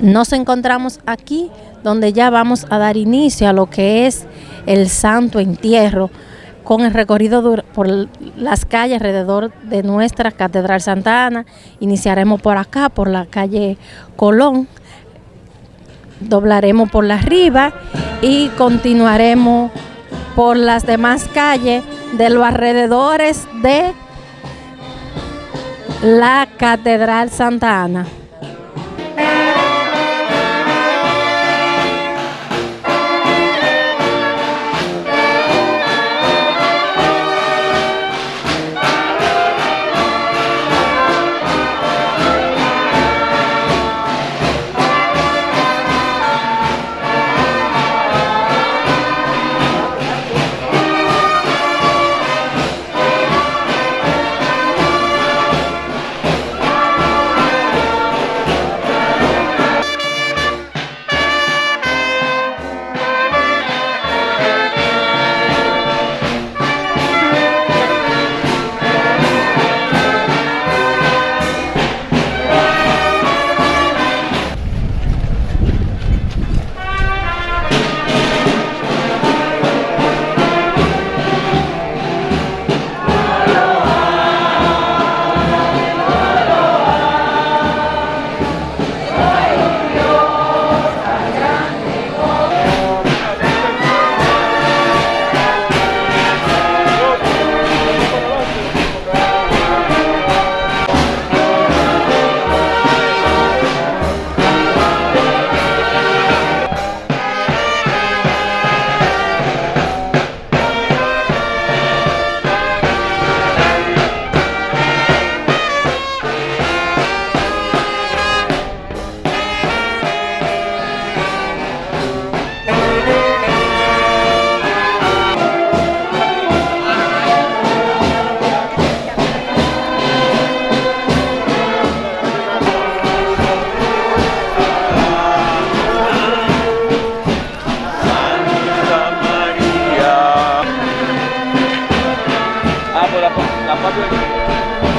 Nos encontramos aquí donde ya vamos a dar inicio a lo que es el santo entierro con el recorrido por las calles alrededor de nuestra Catedral Santa Ana. Iniciaremos por acá, por la calle Colón, doblaremos por la arriba y continuaremos por las demás calles de los alrededores de la Catedral Santa Ana. rồi là không làm bao nhiêu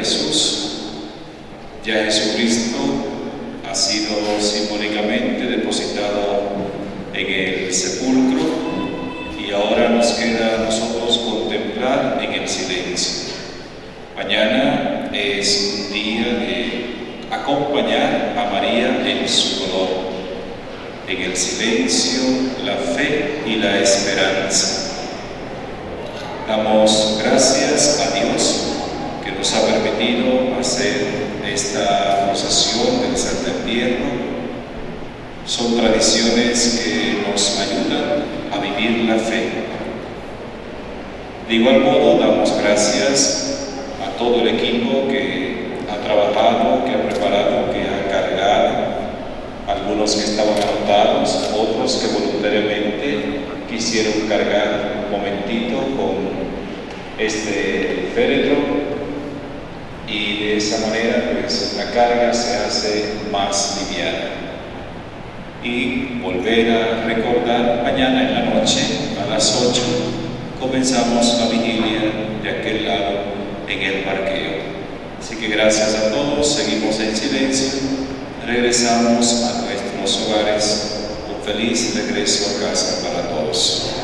Jesús. Ya Jesucristo ha sido simbólicamente depositado en el sepulcro y ahora nos queda a nosotros contemplar en el silencio. Mañana es un día de acompañar a María en su dolor, en el silencio, la fe y la esperanza. Damos gracias a Dios son tradiciones que nos ayudan a vivir la fe. De igual modo, damos gracias a todo el equipo que ha trabajado, que ha preparado, que ha cargado, algunos que estaban anotados, otros que voluntariamente quisieron cargar un momentito con este féretro y de esa manera pues la carga se hace más liviana. Y volver a recordar mañana en la noche a las 8 comenzamos la vigilia de aquel lado en el parqueo. Así que gracias a todos seguimos en silencio regresamos a nuestros hogares un feliz regreso a casa para todos